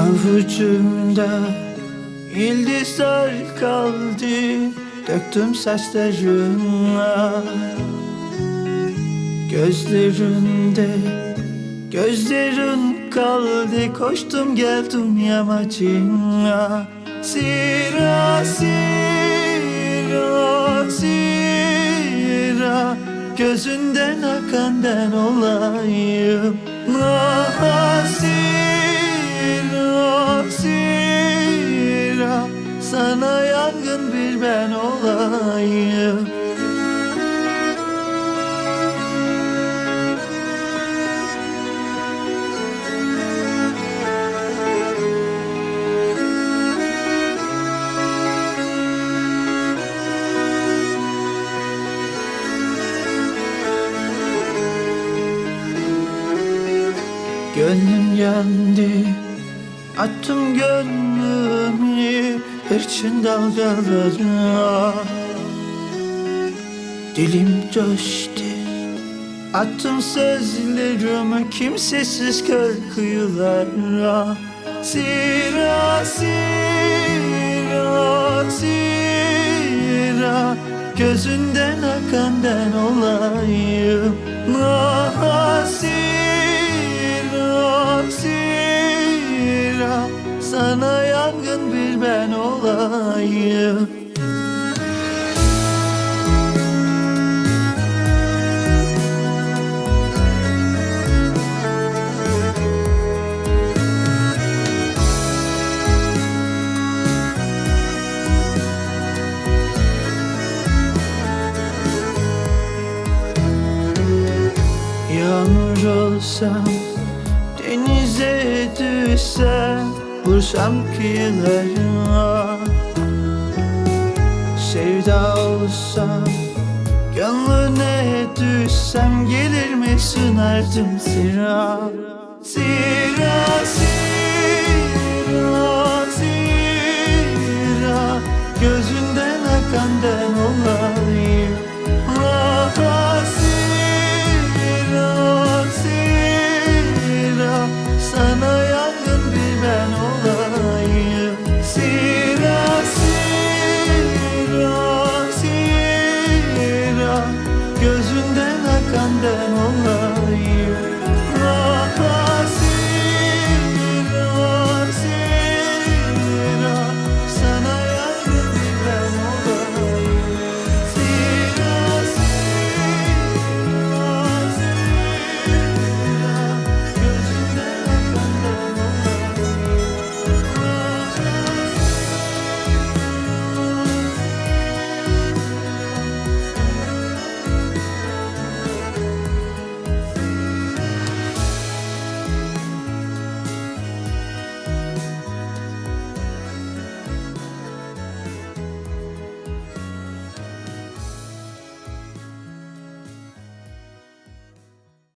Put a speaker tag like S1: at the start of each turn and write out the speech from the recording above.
S1: Avucumda yıldızlar kaldı Döktüm saçlarına Gözlerinde Gözlerin kaldı Koştum geldim yamacına. Sira sira sira Gözünden akan ben olayım Ah yangın bir ben olayım. Gönlüm yandı Attım gönlümü hırçın dalgalarına Dilim coştu. Attım sözlerimi kimsesiz kör kıyılara Sira sira sira Gözünden akan ben olayım. Ah Sana yangın bir ben olayım. Yağmur olsam Denize düşsem Vursam kıyılarına Sevda olsam Gönlüne düşsem Gelir mi sınardım sıra? Sıra